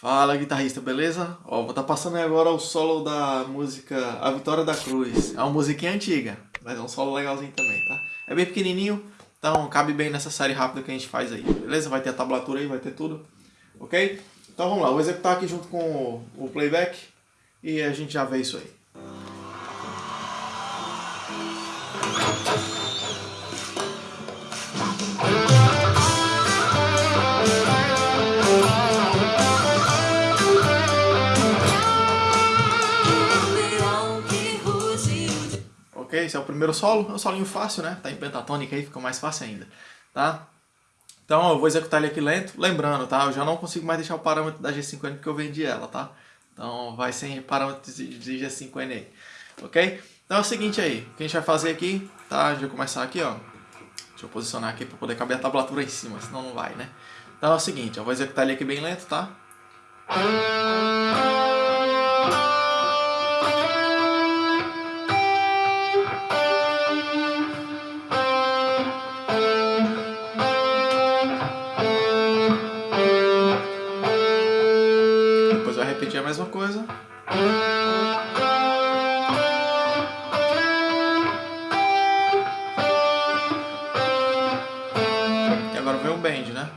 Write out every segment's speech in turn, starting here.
Fala guitarrista, beleza? Ó, vou estar tá passando agora o solo da música A Vitória da Cruz. É uma musiquinha antiga, mas é um solo legalzinho também, tá? É bem pequenininho, então cabe bem nessa série rápida que a gente faz aí, beleza? Vai ter a tablatura aí, vai ter tudo, ok? Então vamos lá, vou executar aqui junto com o playback e a gente já vê isso aí. Esse é o primeiro solo, é um solinho fácil, né? Tá em pentatônica aí, fica mais fácil ainda, tá? Então eu vou executar ele aqui lento, lembrando, tá? Eu já não consigo mais deixar o parâmetro da G5N porque eu vendi ela, tá? Então vai sem parâmetro de G5N aí, ok? Então é o seguinte aí, o que a gente vai fazer aqui, tá? A gente vai começar aqui, ó. Deixa eu posicionar aqui para poder caber a tablatura em cima, senão não vai, né? Então é o seguinte, eu vou executar ele aqui bem lento, tá? Repetir a mesma coisa. E agora vem o bend, né?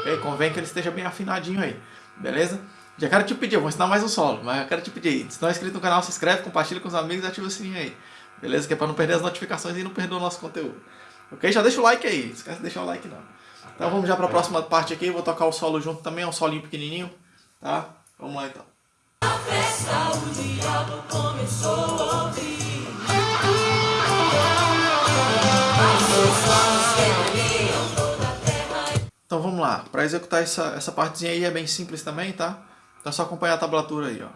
Ok, convém que ele esteja bem afinadinho aí, beleza? Já quero te pedir, vou ensinar mais um solo, mas eu quero te pedir, se não é inscrito no canal, se inscreve, compartilha com os amigos e ativa o sininho aí. Beleza? Que é pra não perder as notificações e não perder o nosso conteúdo. Ok? Já deixa o like aí, não esquece de deixar o like não. Então vamos já para a próxima parte aqui, vou tocar o solo junto também, é um solinho pequenininho, tá? Vamos lá então. A festa o diabo começou a ouvir Então vamos lá, para executar essa, essa partezinha aí é bem simples também, tá? Então é só acompanhar a tablatura aí, ó.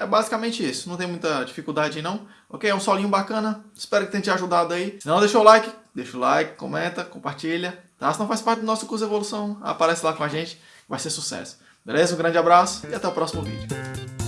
É basicamente isso, não tem muita dificuldade não, ok? É um solinho bacana, espero que tenha te ajudado aí. Se não, deixa o like, deixa o like, comenta, compartilha, tá? Se não faz parte do nosso curso Evolução, aparece lá com a gente, vai ser sucesso. Beleza? Um grande abraço e até o próximo vídeo.